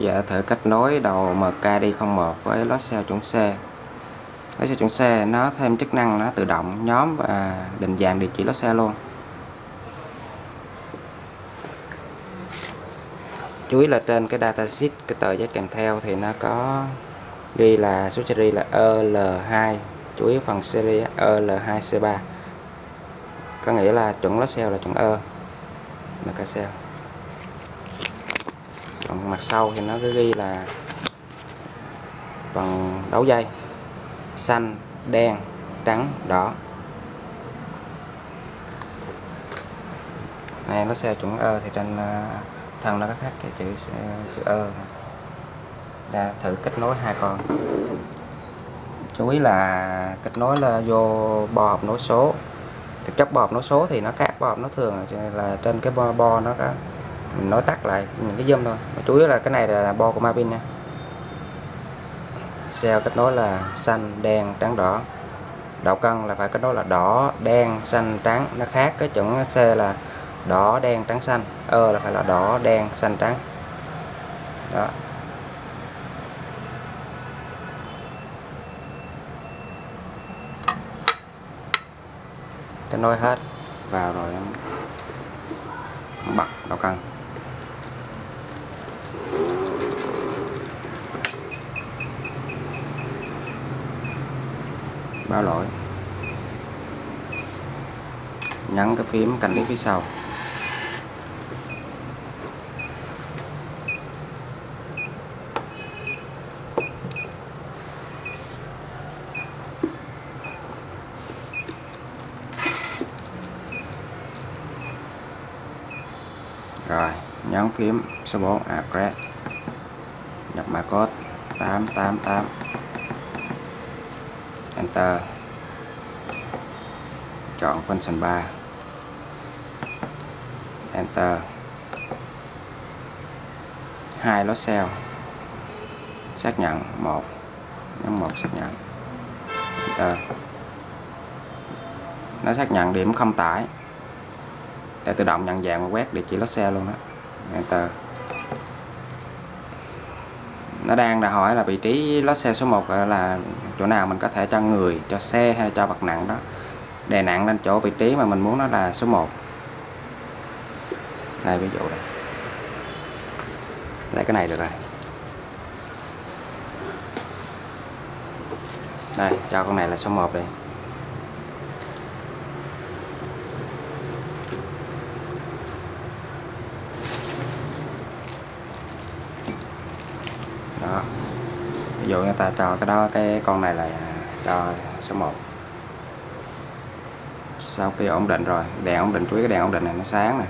Dạ thử kết nối đầu MKD01 với lót xe chuẩn C. Lót xe chuẩn C, nó thêm chức năng nó tự động, nhóm và định dạng địa chỉ lót xe luôn. Chú ý là trên cái datasheet cái tờ giấy kèm theo thì nó có ghi là số series là EL2 chú ý phần series EL2C3 có nghĩa là chuẩn lót xe là chuẩn E MKCell còn mặt sau thì nó cứ ghi là phần đấu dây. Xanh đen trắng đỏ. Này nó xe chuẩn ơ thì trên ờ, thân nó có khác cái chữ chữ ơ. Ra thử kết nối hai con. Chú ý là kết nối là vô bo hộp nối số. Thực chất bo hộp nối số thì nó khác bo hộp nó thường là trên cái bo, bo nó có mình nói tắt lại những cái dâm thôi. Mà chủ yếu là cái này là bo của Mapin nha. Xe kết nối là xanh, đen, trắng, đỏ. Đạo cân là phải kết nối là đỏ, đen, xanh, trắng. Nó khác cái chuẩn xe là đỏ, đen, trắng, xanh. Ơ là phải là đỏ, đen, xanh, trắng. Đó. Kết nối hết vào rồi bật đạo cân. Báo lỗi. Nhấn cái phím cạnh tiếng phía sau. Rồi nhấn phím số 4 address. Nhập mã code 888 Enter chọn function 3 Enter hai lót cell xác nhận một nhấn một xác nhận. Enter nó xác nhận điểm không tải. Để tự động nhận dạng và quét địa chỉ lót cell luôn đó Enter nó đang là hỏi là vị trí lót xe số 1 là chỗ nào mình có thể cho người, cho xe hay cho vật nặng đó, đè nặng lên chỗ vị trí mà mình muốn nó là số 1 đây, ví dụ đây. Lấy cái này được rồi. Đây, cho con này là số 1 đi. Đó. Ví dụ người ta cho cái đó, cái con này là à, cho số 1 sau khi ổn định rồi, đèn ổn định, chú ý cái đèn ổn định này nó sáng nè.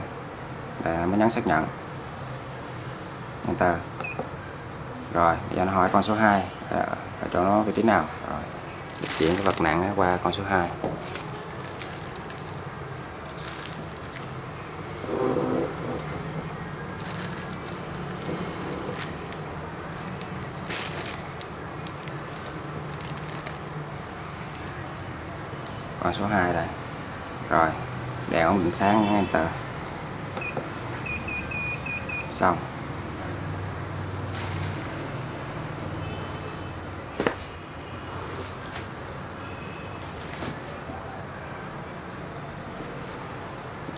Để mới nhấn xác nhận. Enter. Rồi, bây giờ nó hỏi con số 2 ở chỗ nó vị trí nào? Rồi chuyển cái vật nặng qua con số 2 con số 2 đây. Rồi, đèn ổn định sáng ngay enter. Xong.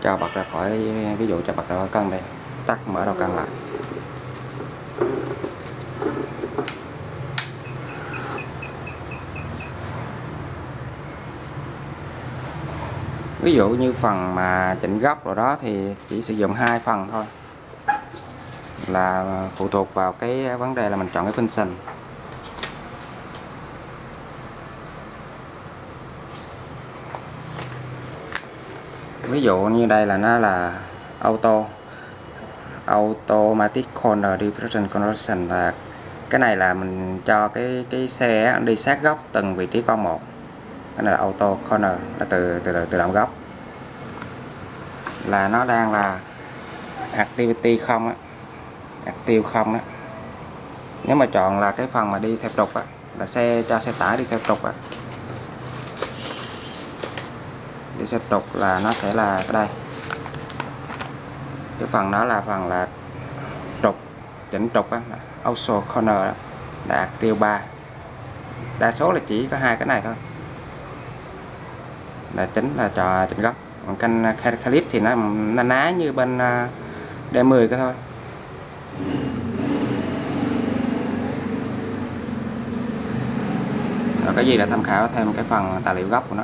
Cho bật ra khỏi, ví dụ cho bật ra khỏi cân đây tắt, mở đầu cân lại. Ví dụ như phần mà chỉnh góc rồi đó thì chỉ sử dụng hai phần thôi. Là phụ thuộc vào cái vấn đề là mình chọn cái function ví dụ như đây là nó là auto, automatic corner diffraction conversion là cái này là mình cho cái cái xe đi sát góc từng vị trí con một cái này là auto corner là từ từ tự động góc. Là nó đang là activity không á active không á. Nếu mà chọn là cái phần mà đi theo trục á là xe cho xe tải đi theo trục á. Đi theo trục là nó sẽ là cái đây. Cái phần đó là phần là trục chỉnh trục á, also corner đó, là tiêu 3 đa số là chỉ có hai cái này thôi là chính là trò chỉnh góc còn canh à, clip thì nó nó ná như bên à, D10 cái thôi. Rồi cái gì là tham khảo thêm cái phần tài liệu gốc của nó?